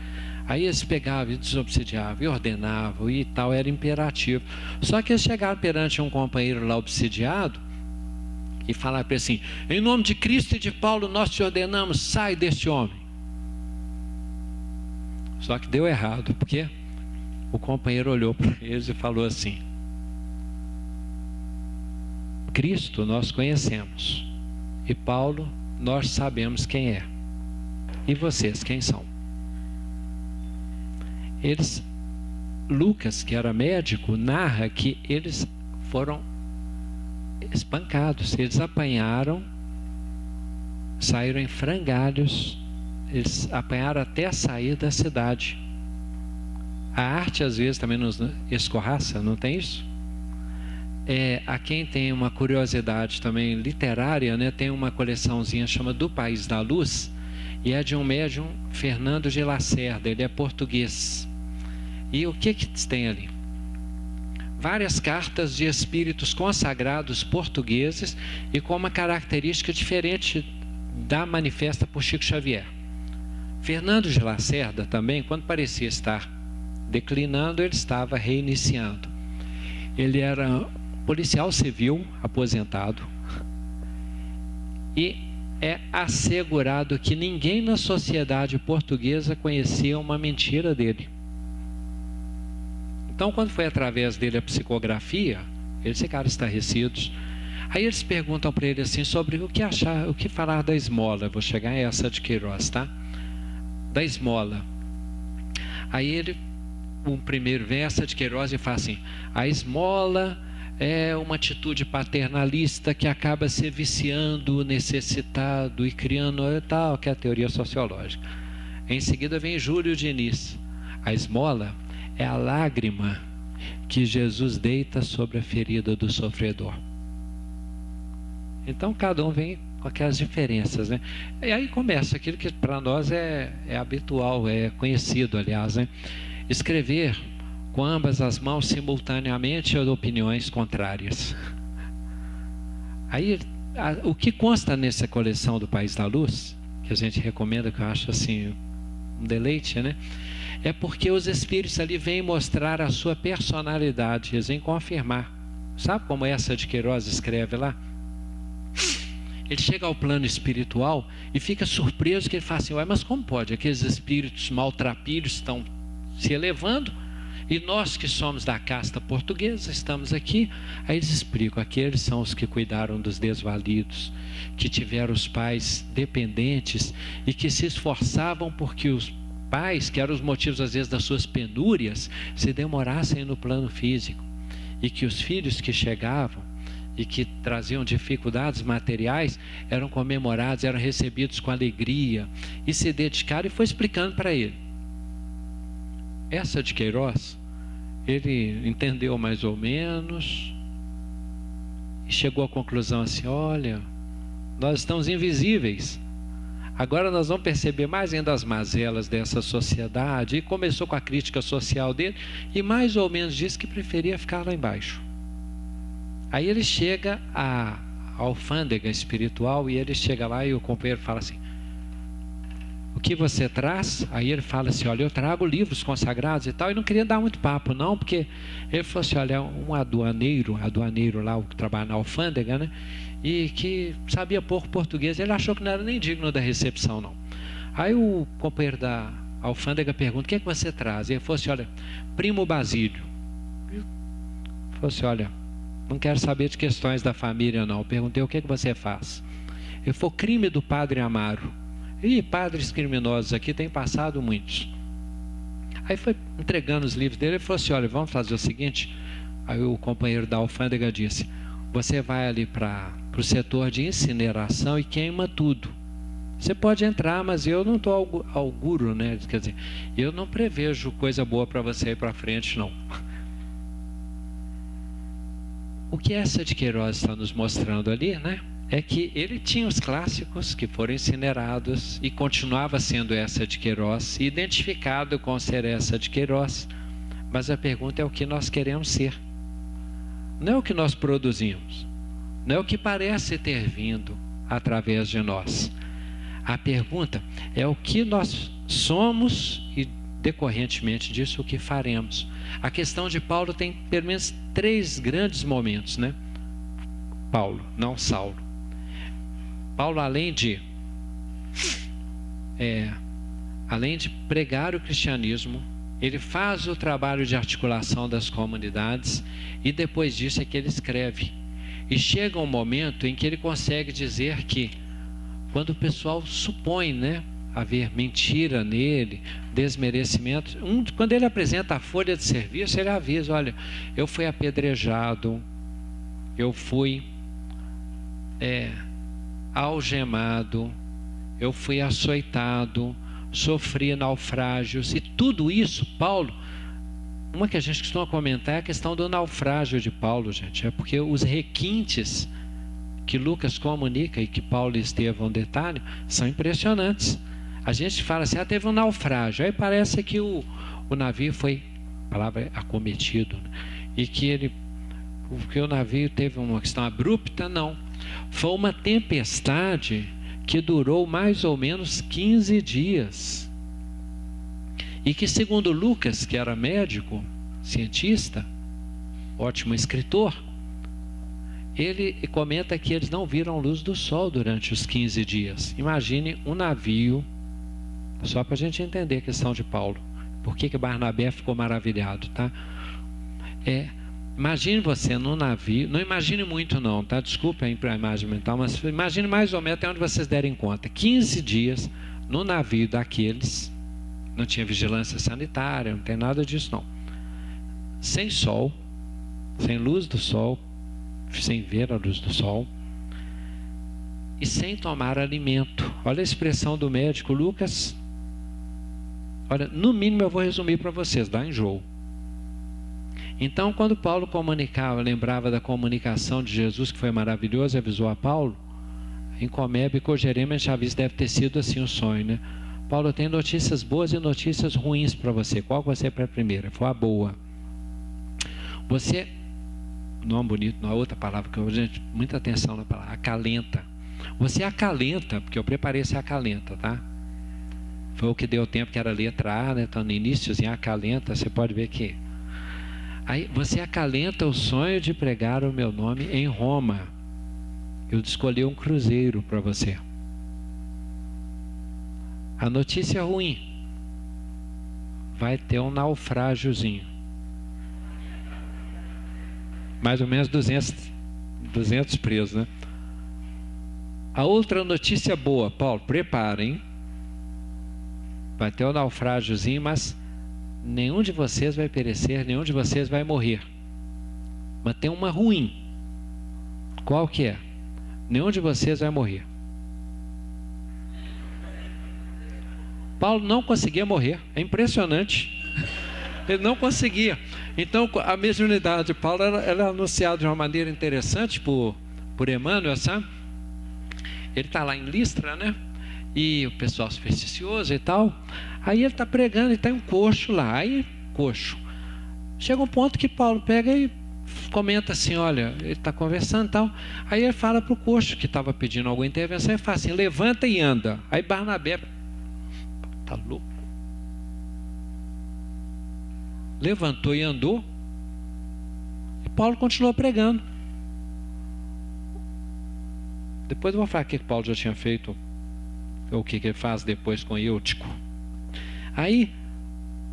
Aí eles pegavam e desobsidiavam, e ordenavam e tal, era imperativo. Só que eles chegaram perante um companheiro lá obsidiado e falaram para ele assim: Em nome de Cristo e de Paulo, nós te ordenamos, sai deste homem. Só que deu errado, porque o companheiro olhou para eles e falou assim: Cristo nós conhecemos, e Paulo nós sabemos quem é. E vocês quem são? Eles Lucas, que era médico, narra que eles foram espancados, eles apanharam, saíram em frangalhos, eles apanharam até sair da cidade. A arte às vezes também nos escorraça, não tem isso? É, a quem tem uma curiosidade também literária, né, tem uma coleçãozinha chama Do País da Luz, e é de um médium Fernando de Lacerda, ele é português. E o que que tem ali? Várias cartas de espíritos consagrados portugueses e com uma característica diferente da manifesta por Chico Xavier. Fernando de Lacerda também, quando parecia estar declinando, ele estava reiniciando. Ele era policial civil aposentado e é assegurado que ninguém na sociedade portuguesa conhecia uma mentira dele. Então, quando foi através dele a psicografia, eles ficaram estarrecidos. Aí eles perguntam para ele assim sobre o que achar, o que falar da esmola. Vou chegar a essa de Queiroz, tá? Da esmola. Aí ele, um primeiro verso de Queiroz e fala assim: a esmola é uma atitude paternalista que acaba se viciando o necessitado e criando tal, que é a teoria sociológica. Em seguida vem Júlio Diniz. A esmola é a lágrima que Jesus deita sobre a ferida do sofredor. Então cada um vem com aquelas diferenças, né? E aí começa aquilo que para nós é, é habitual, é conhecido, aliás, né? Escrever com ambas as mãos simultaneamente ou opiniões contrárias. Aí, a, o que consta nessa coleção do País da Luz, que a gente recomenda, que eu acho assim um deleite, né? É porque os espíritos ali vêm mostrar a sua personalidade, eles vêm confirmar. Sabe como essa de Queiroz escreve lá? Ele chega ao plano espiritual e fica surpreso que ele fala assim: Ué, mas como pode? Aqueles espíritos maltrapilhos estão se elevando e nós que somos da casta portuguesa, estamos aqui. Aí eles explicam: aqueles são os que cuidaram dos desvalidos, que tiveram os pais dependentes e que se esforçavam porque os pais, que eram os motivos às vezes das suas penúrias, se demorassem no plano físico. E que os filhos que chegavam e que traziam dificuldades materiais eram comemorados, eram recebidos com alegria e se dedicaram e foi explicando para ele. Essa de Queiroz ele entendeu mais ou menos e chegou à conclusão assim: olha, nós estamos invisíveis. Agora nós vamos perceber mais ainda as mazelas dessa sociedade. E começou com a crítica social dele e mais ou menos disse que preferia ficar lá embaixo. Aí ele chega à alfândega espiritual e ele chega lá e o companheiro fala assim: o que você traz? Aí ele fala assim: Olha, eu trago livros consagrados e tal. E não queria dar muito papo, não, porque ele falou assim: Olha, um aduaneiro, aduaneiro lá, o que trabalha na alfândega, né? E que sabia pouco português. Ele achou que não era nem digno da recepção, não. Aí o companheiro da alfândega pergunta: O que é que você traz? E ele falou assim: Olha, primo Basílio. Ele falou assim: Olha, não quero saber de questões da família, não. Eu perguntei: O que é que você faz? Ele falou: Crime do padre Amaro. E padres criminosos aqui têm passado muitos. Aí foi entregando os livros dele e falou assim: olha, vamos fazer o seguinte. Aí o companheiro da alfândega disse: você vai ali para o setor de incineração e queima tudo. Você pode entrar, mas eu não estou auguro, né? Quer dizer, eu não prevejo coisa boa para você ir para frente, não. O que essa de Queiroz está nos mostrando ali, né? é que ele tinha os clássicos que foram incinerados e continuava sendo essa de Queiroz, identificado com ser essa de Queiroz. Mas a pergunta é o que nós queremos ser. Não é o que nós produzimos, não é o que parece ter vindo através de nós. A pergunta é o que nós somos e decorrentemente disso o que faremos. A questão de Paulo tem pelo menos três grandes momentos, né? Paulo, não Saulo. Paulo, além de é, além de pregar o cristianismo, ele faz o trabalho de articulação das comunidades e depois disso é que ele escreve. E chega um momento em que ele consegue dizer que quando o pessoal supõe, né, haver mentira nele, desmerecimento, um, quando ele apresenta a folha de serviço, ele avisa, olha, eu fui apedrejado, eu fui é, algemado, eu fui açoitado, sofri naufrágios e tudo isso, Paulo, uma que a gente costuma comentar é a questão do naufrágio de Paulo, gente, é porque os requintes que Lucas comunica e que Paulo e Estevão detalham são impressionantes. A gente fala assim, ah, teve um naufrágio, aí parece que o, o navio foi, a palavra é acometido, né? e que ele, que o navio teve uma questão abrupta, não foi uma tempestade que durou mais ou menos 15 dias. E que, segundo Lucas, que era médico, cientista, ótimo escritor, ele comenta que eles não viram luz do sol durante os 15 dias. Imagine um navio, só para a gente entender a questão de Paulo. Por que, que Barnabé ficou maravilhado, tá? É, imagine você num navio, não imagine muito não, tá? Desculpe a imagem mental, mas imagine mais ou menos até onde vocês derem conta. 15 dias no navio daqueles, não tinha vigilância sanitária, não tem nada disso não. Sem sol, sem luz do sol, sem ver a luz do sol e sem tomar alimento. Olha a expressão do médico Lucas. Olha, no mínimo eu vou resumir para vocês, dá enjoo. Então, quando Paulo comunicava, lembrava da comunicação de Jesus, que foi maravilhoso, avisou a Paulo, em Comebe e Cogerema, Chaves deve ter sido assim o sonho, né? Paulo tem notícias boas e notícias ruins para você. Qual você é para a primeira? Foi a boa. Você nome bonito, não é outra palavra que eu gente muita atenção na palavra, acalenta. Você acalenta, porque eu preparei esse acalenta, tá? Foi o que deu tempo que era letra A, né? Então no iníciozinho acalenta, você pode ver que aí você acalenta o sonho de pregar o meu nome em Roma. Eu escolhi um cruzeiro para você. A notícia ruim vai ter um naufrágiozinho mais ou menos 200, 200 presos, né? A outra notícia boa, Paulo, preparem. Vai ter um naufrágiozinho, mas nenhum de vocês vai perecer, nenhum de vocês vai morrer. Mas tem uma ruim. Qual que é? Nenhum de vocês vai morrer. Paulo não conseguia morrer. É impressionante. Ele não conseguia. Então, a mediunidade de Paulo ela, ela é anunciada de uma maneira interessante por, por Emmanuel, sabe? Ele está lá em Listra, né? E o pessoal supersticioso e tal. Aí ele está pregando e tem um coxo lá. Aí, coxo. Chega um ponto que Paulo pega e comenta assim: olha, ele está conversando e tal. Aí ele fala para o coxo que estava pedindo alguma intervenção e fala assim: levanta e anda. Aí Barnabé, tá louco? levantou e andou. E Paulo continuou pregando. Depois eu vou falar o que Paulo já tinha feito, ou o que ele faz depois com Eutico. Aí,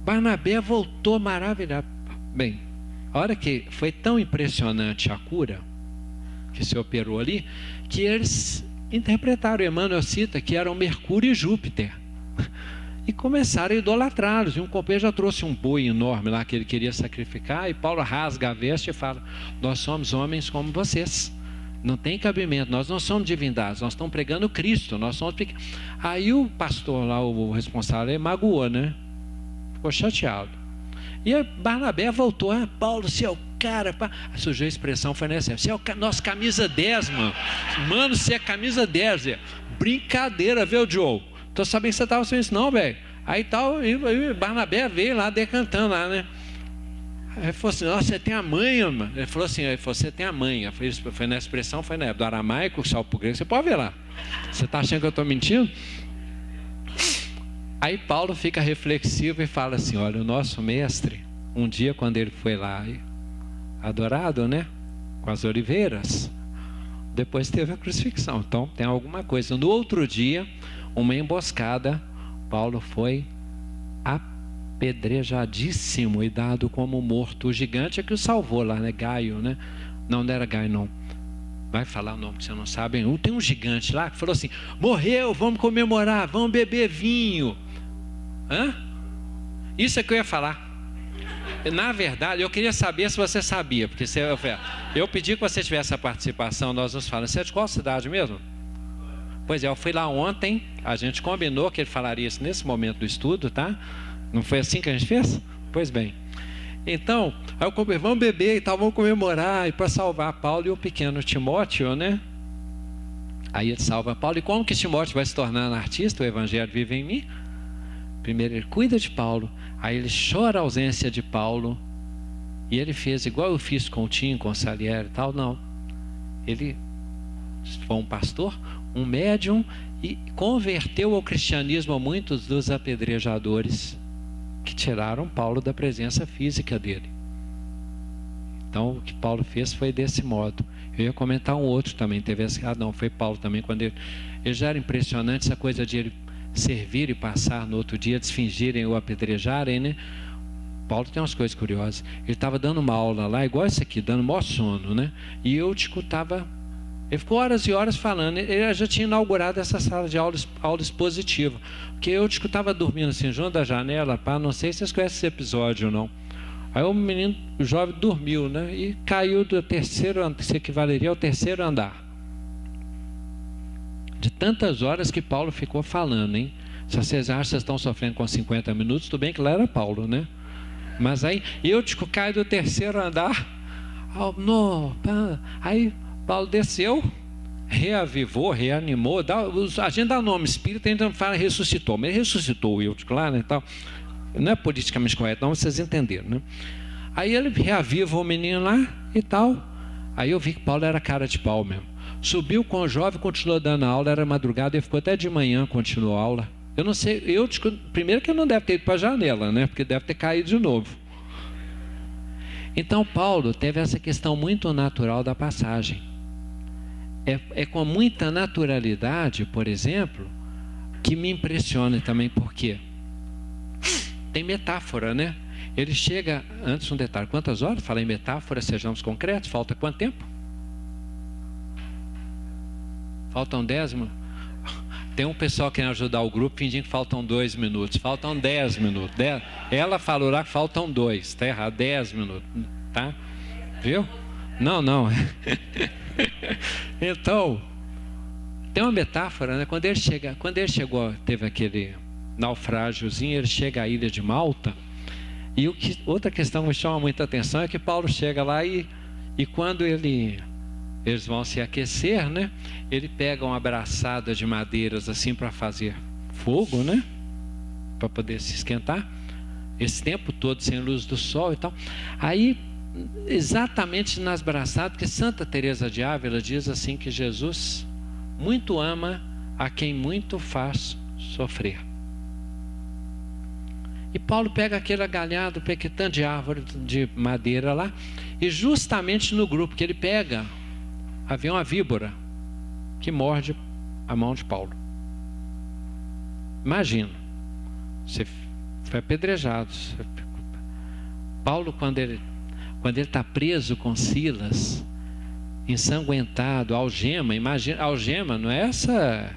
Barnabé voltou maravilhado. Bem, a hora que foi tão impressionante a cura que se operou ali, que eles interpretaram, Emmanuel cita que eram Mercúrio e Júpiter e começaram a idolatrá-los. E um copeiro já trouxe um boi enorme lá que ele queria sacrificar, e Paulo rasga a veste e fala: Nós somos homens como vocês. Não tem cabimento, nós não somos divindades, nós estamos pregando Cristo, nós somos. Aí o pastor lá, o responsável, magoou, né? Ficou chateado. E Barnabé voltou, ah, Paulo, você é cara. Pá. Surgiu a expressão, foi nessa. Você é o nosso camisa 10, mano. Mano, você é camisa 10. É. Brincadeira, viu, Joe? Tô sabendo que você estava sem isso, não, velho. Aí tal, e Barnabé veio lá decantando lá, né? Aí falou assim, nossa, você tem a manha, mano. Ele falou assim, ele falou, você tem a manha. Foi, foi na expressão, foi na época do aramaico, salvo pro grego. Você pode ver lá. Você está achando que eu estou mentindo? Aí Paulo fica reflexivo e fala assim, olha, o nosso mestre, um dia quando ele foi lá, adorado, né? Com as oliveiras, depois teve a crucifixão. Então tem alguma coisa. No outro dia, uma emboscada, Paulo foi apedrejadíssimo e dado como morto. O gigante é que o salvou lá, né? Gaio, né? Não, não era Gaio, não. Vai falar o nome que você não sabe. Tem um gigante lá que falou assim: morreu, vamos comemorar, vamos beber vinho. Hã? Isso é que eu ia falar. Na verdade, eu queria saber se você sabia, porque você, eu pedi que você tivesse a participação, nós nos falamos. Você é de qual cidade mesmo? Pois é, eu fui lá ontem, a gente combinou que ele falaria isso nesse momento do estudo, tá? Não foi assim que a gente fez? Pois bem. Então, aí eu comprei, vamos beber e tal, vamos comemorar, e para salvar Paulo e o pequeno Timóteo, né? Aí ele salva Paulo. E como que Timóteo vai se tornar um artista? O Evangelho vive em mim. Primeiro ele cuida de Paulo, aí ele chora a ausência de Paulo, e ele fez igual eu fiz com o Tim, com o Salieri e tal, não. Ele foi um pastor, um médium e converteu ao cristianismo muitos dos apedrejadores. que tiraram Paulo da presença física dele. Então, o que Paulo fez foi desse modo. Eu ia comentar um outro também, teve esse, ah não, foi Paulo também, quando ele, ele já era impressionante essa coisa de ele servir e passar no outro dia, desfingirem ou apedrejarem, né? Paulo tem umas coisas curiosas. Ele estava dando uma aula lá, igual esse aqui, dando maior sono, né? E eu escutava. Ele ficou horas e horas falando. Ele já tinha inaugurado essa sala de aula, aula expositiva. Porque eu estava dormindo assim, junto da janela, pá, não sei se vocês conhecem esse episódio ou não. Aí o menino, o jovem, dormiu, né? E caiu do terceiro, se equivaleria ao terceiro andar. De tantas horas que Paulo ficou falando, hein? Se vocês acham que vocês estão sofrendo com 50 minutos, tudo bem que lá era Paulo, né? Mas aí eu tipo, cai do terceiro andar. No, aí Paulo desceu, reavivou, reanimou. Dá, a gente dá nome espírita, a gente fala ressuscitou, mas ele ressuscitou o Eutico lá, né? Tal. Não é politicamente correto, não, vocês entenderam, né? Aí ele reaviva o menino lá e tal. Aí eu vi que Paulo era cara de pau mesmo. Subiu com o jovem, continuou dando aula, era madrugada, ele ficou até de manhã, continuou a aula. Eu não sei, eu primeiro que eu não deve ter ido para a janela, né? Porque deve ter caído de novo. Então Paulo teve essa questão muito natural da passagem. É, é com muita naturalidade, por exemplo, que me impressiona também, porque tem metáfora, né? Ele chega, antes um detalhe, quantas horas? Fala em metáfora, sejamos concretos, falta quanto tempo? Faltam dez. Tem um pessoal querendo ajudar o grupo fingindo que faltam dois minutos. Faltam dez minutos. Dez. Ela falou lá que faltam dois. Está errado. Dez minutos. Tá? Viu? Não, não. então, tem uma metáfora, né? Quando ele chega, quando ele chegou, teve aquele naufrágiozinho, ele chega à ilha de Malta. E o que, outra questão que me chama muita atenção é que Paulo chega lá e, e quando ele eles vão se aquecer, né? Ele pega uma abraçada de madeiras assim para fazer fogo, né? Para poder se esquentar. Esse tempo todo sem luz do sol e tal. Aí, exatamente nas braçadas, que Santa Teresa de Ávila diz assim que Jesus muito ama a quem muito faz sofrer. E Paulo pega aquele galhado, pequetão de árvore de madeira lá, e justamente no grupo que ele pega, havia uma víbora que morde a mão de Paulo. Imagina, você foi apedrejado. Paulo, quando ele quando ele está preso com Silas, ensanguentado, algema, imagina, algema não é essa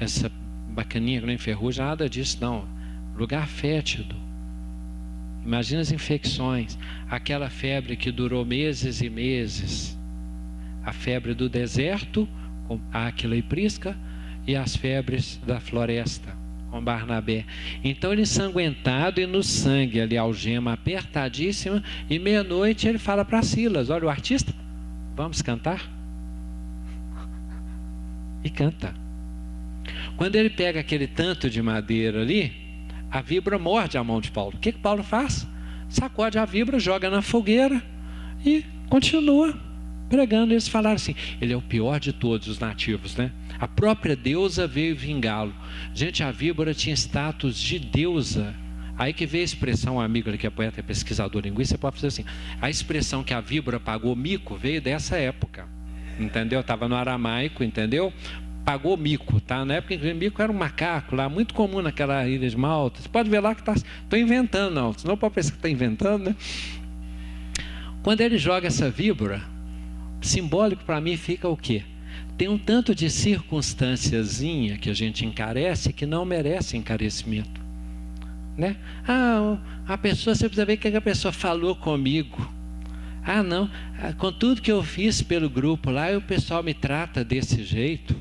essa bacaninha que não enferruja, nada disso não. Lugar fétido. Imagina as infecções, aquela febre que durou meses e meses a febre do deserto, com Áquila e Prisca, e as febres da floresta, com Barnabé. Então ele ensanguentado e no sangue ali, algema apertadíssima, e meia-noite ele fala para Silas: Olha, o artista, vamos cantar? E canta. Quando ele pega aquele tanto de madeira ali, a vibra morde a mão de Paulo. O que, que Paulo faz? Sacode a vibra, joga na fogueira e continua pregando, eles falaram assim: ele é o pior de todos os nativos, né? A própria deusa veio vingá-lo. Gente, a víbora tinha status de deusa. Aí que veio a expressão, um amigo que é poeta e pesquisador linguista, pode fazer assim: a expressão que a víbora pagou mico veio dessa época. Entendeu? Estava no aramaico, entendeu? Pagou mico, tá? Na época que mico era um macaco lá, muito comum naquela ilha de Malta. Você pode ver lá que está. Estou inventando, não. Senão pode pensar que está inventando, né? Quando ele joga essa víbora, simbólico para mim fica o quê? Tem um tanto de circunstânciazinha que a gente encarece que não merece encarecimento. Né? Ah, a pessoa, você precisa ver o que a pessoa falou comigo. Ah, não, ah, com tudo que eu fiz pelo grupo lá, o pessoal me trata desse jeito.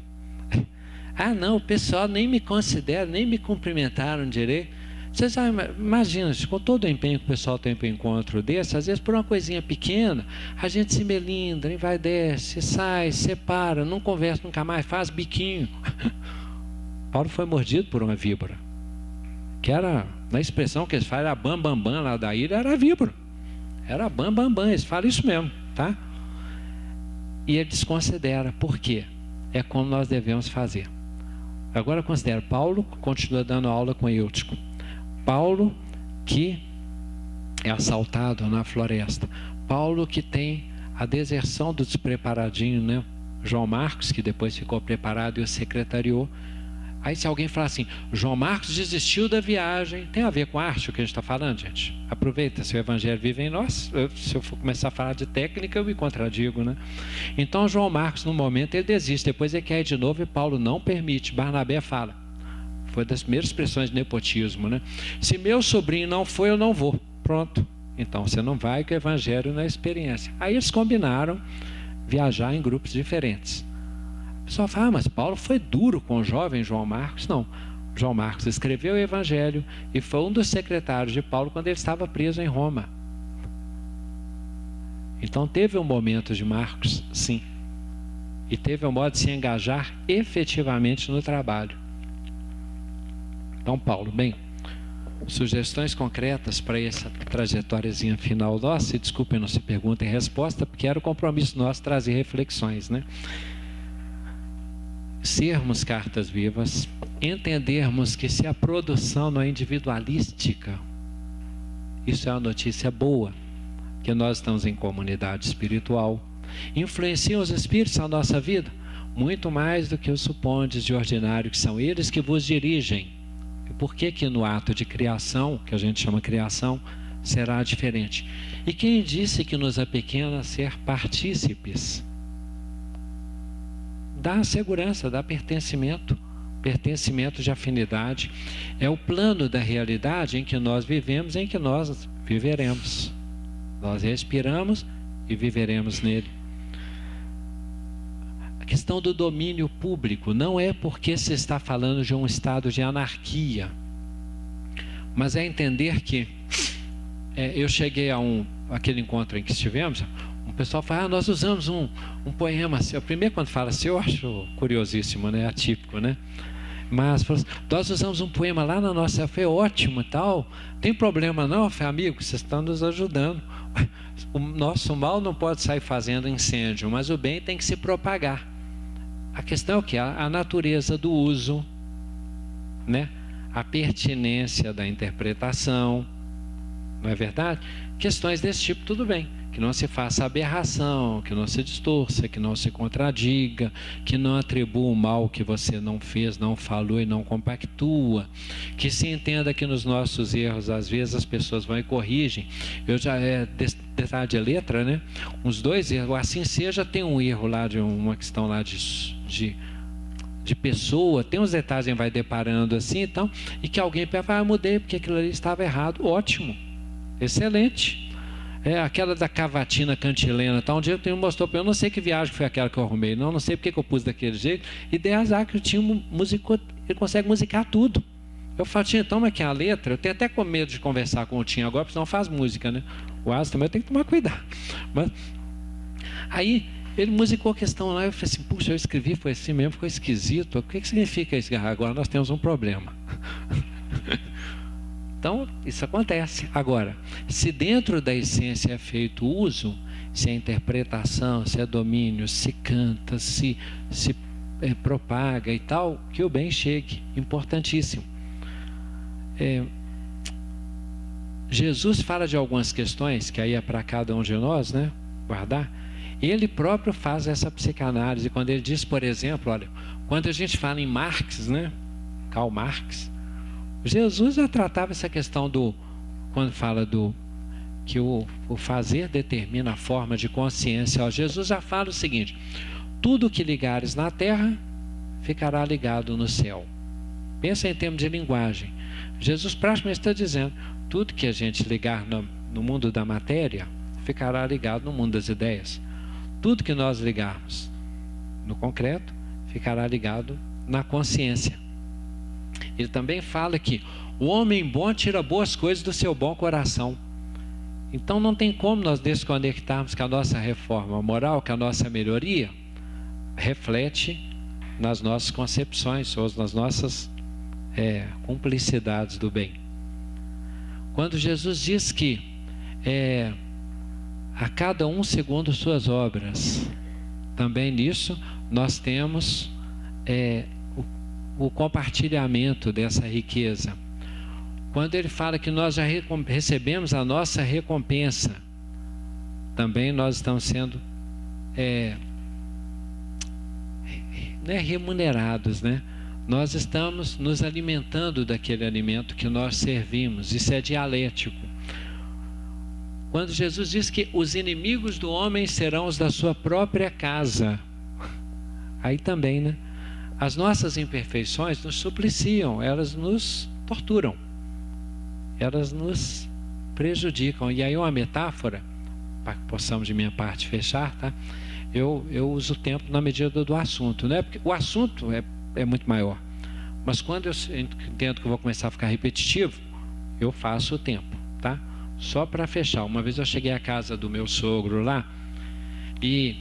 Ah, não, o pessoal nem me considera, nem me cumprimentaram direito. Vocês imaginam, com todo o empenho que o pessoal tem para um encontro desse, às vezes por uma coisinha pequena, a gente se melindra, vai desce, sai, separa, não conversa nunca mais, faz biquinho. Paulo foi mordido por uma víbora. Que era, na expressão que eles falam, era bam, bam, bam lá da ilha, era víbora. Era bam, bam, bam, eles falam isso mesmo, tá? E ele desconsidera. Por quê? É como nós devemos fazer. Agora considera, Paulo continua dando aula com Eutico. Paulo que é assaltado na floresta. Paulo que tem a deserção do despreparadinho, né? João Marcos, que depois ficou preparado e o secretariou. Aí se alguém falar assim, João Marcos desistiu da viagem, tem a ver com arte o que a gente está falando, gente? Aproveita, se o evangelho vive em nós, se eu for começar a falar de técnica, eu me contradigo, né? Então João Marcos, no momento, ele desiste, depois ele quer de novo e Paulo não permite. Barnabé fala, foi das primeiras expressões de nepotismo, né? Se meu sobrinho não foi, eu não vou. Pronto. Então você não vai que o evangelho não é experiência. Aí eles combinaram viajar em grupos diferentes. O pessoal fala, ah, mas Paulo foi duro com o jovem João Marcos. Não. João Marcos escreveu o evangelho e foi um dos secretários de Paulo quando ele estava preso em Roma. Então teve um momento de Marcos, sim. E teve um modo de se engajar efetivamente no trabalho. Então, Paulo, bem, sugestões concretas para essa trajetóriazinha final nossa, e desculpem não se pergunta e resposta, porque era o compromisso nosso trazer reflexões, né? Sermos cartas vivas, entendermos que se a produção não é individualística, isso é uma notícia boa, que nós estamos em comunidade espiritual. Influenciam os espíritos na nossa vida? Muito mais do que os supondes de ordinário, que são eles que vos dirigem e por que que no ato de criação, que a gente chama criação, será diferente? E quem disse que nos apequena ser partícipes? Dá segurança, dá pertencimento, pertencimento de afinidade. É o plano da realidade em que nós vivemos, em que nós viveremos. Nós respiramos e viveremos nele questão do domínio público não é porque se está falando de um estado de anarquia, mas é entender que é, eu cheguei a um aquele encontro em que estivemos, um pessoal fala, ah, nós usamos um, um poema seu. Primeiro quando fala seu, eu acho curiosíssimo, né? Atípico, né? Mas assim, nós usamos um poema lá na nossa, foi ótimo e tal. Tem problema não, foi amigo, vocês estão nos ajudando. O nosso mal não pode sair fazendo incêndio, mas o bem tem que se propagar. A questão é que? A, a natureza do uso, né? a pertinência da interpretação, não é verdade? Questões desse tipo, tudo bem que não se faça aberração, que não se distorça, que não se contradiga, que não atribua o mal que você não fez, não falou e não compactua, que se entenda que nos nossos erros, às vezes as pessoas vão e corrigem. Eu já é detalhe de letra, né? Uns dois erros, assim seja, tem um erro lá de uma questão lá de, de de pessoa, tem uns detalhes que vai deparando assim, então, e que alguém pega, ah, mudei porque aquilo ali estava errado. Ótimo, excelente. É aquela da cavatina cantilena. Tá? Um dia eu mostrou para eu não sei que viagem foi aquela que eu arrumei, não, não sei porque que eu pus daquele jeito. E dei azar que o tinha musicou, ele consegue musicar tudo. Eu falo, tinha, toma aqui a letra. Eu tenho até com medo de conversar com o Tinha agora, porque não faz música, né? O Asa também tenho que tomar cuidado. Mas, aí ele musicou a questão lá, eu falei assim, puxa, eu escrevi, foi assim mesmo, ficou esquisito. O que, que significa isso? Agora nós temos um problema. Então, isso acontece. Agora, se dentro da essência é feito uso, se é interpretação, se é domínio, se canta, se, se é, propaga e tal, que o bem chegue. Importantíssimo. É, Jesus fala de algumas questões, que aí é para cada um de nós, né? Guardar. Ele próprio faz essa psicanálise, quando ele diz, por exemplo, olha, quando a gente fala em Marx, né? Karl Marx, Jesus já tratava essa questão do, quando fala do que o, o fazer determina a forma de consciência. Ó, Jesus já fala o seguinte: tudo que ligares na terra ficará ligado no céu. Pensa em termos de linguagem. Jesus praticamente está dizendo: tudo que a gente ligar no, no mundo da matéria ficará ligado no mundo das ideias. Tudo que nós ligarmos no concreto ficará ligado na consciência. Ele também fala que o homem bom tira boas coisas do seu bom coração. Então não tem como nós desconectarmos que a nossa reforma moral, que a nossa melhoria reflete nas nossas concepções ou nas nossas é, cumplicidades do bem. Quando Jesus diz que é, a cada um segundo suas obras, também nisso nós temos é, o compartilhamento dessa riqueza. Quando ele fala que nós já recebemos a nossa recompensa, também nós estamos sendo é, né, remunerados, né? Nós estamos nos alimentando daquele alimento que nós servimos. Isso é dialético. Quando Jesus diz que os inimigos do homem serão os da sua própria casa, aí também, né? As nossas imperfeições nos supliciam, elas nos torturam, elas nos prejudicam. E aí uma metáfora, para que possamos de minha parte fechar, tá? Eu, eu uso o tempo na medida do assunto, né? Porque o assunto é, é muito maior. Mas quando eu entendo que eu vou começar a ficar repetitivo, eu faço o tempo, tá? Só para fechar, uma vez eu cheguei à casa do meu sogro lá e,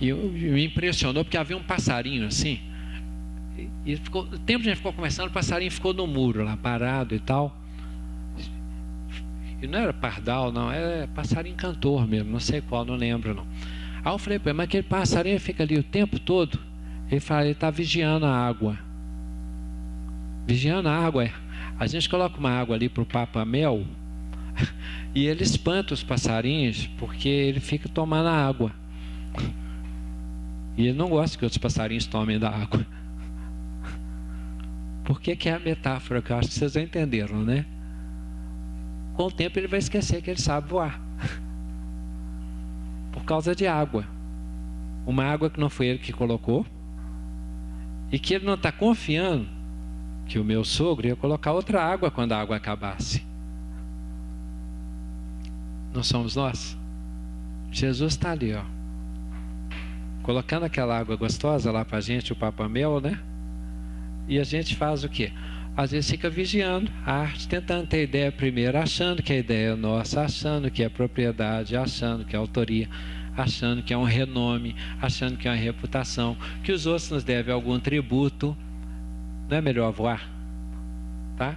e eu, me impressionou porque havia um passarinho assim. E, ficou, o tempo que a gente ficou conversando, o passarinho ficou no muro lá, parado e tal. E não era pardal, não, era passarinho cantor mesmo, não sei qual, não lembro não. Aí eu falei para ele, mas aquele passarinho fica ali o tempo todo. Ele fala, ele está vigiando a água. Vigiando a água, é. A gente coloca uma água ali para o Papa Mel e ele espanta os passarinhos porque ele fica tomando a água. E ele não gosta que outros passarinhos tomem da água. Por que, que é a metáfora que eu acho que vocês já entenderam, né? Com o tempo ele vai esquecer que ele sabe voar. Por causa de água. Uma água que não foi ele que colocou e que ele não está confiando que o meu sogro ia colocar outra água quando a água acabasse. Não somos nós? Jesus está ali, ó. Colocando aquela água gostosa lá para a gente, o Papa Mel, né? E a gente faz o quê? Às vezes fica vigiando a arte, tentando ter ideia primeiro, achando que a ideia é nossa, achando que é propriedade, achando que é autoria, achando que é um renome, achando que é uma reputação, que os outros nos devem algum tributo. Não é melhor voar? Tá?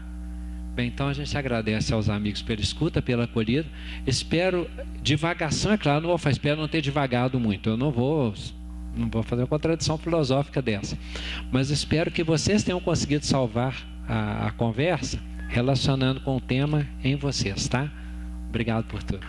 Bem, então a gente agradece aos amigos pela escuta, pela acolhida. Espero, divagação, é claro, não vou espero não ter divagado muito. Eu não vou, não vou fazer uma contradição filosófica dessa. Mas espero que vocês tenham conseguido salvar a, a conversa relacionando com o tema em vocês, tá? Obrigado por tudo.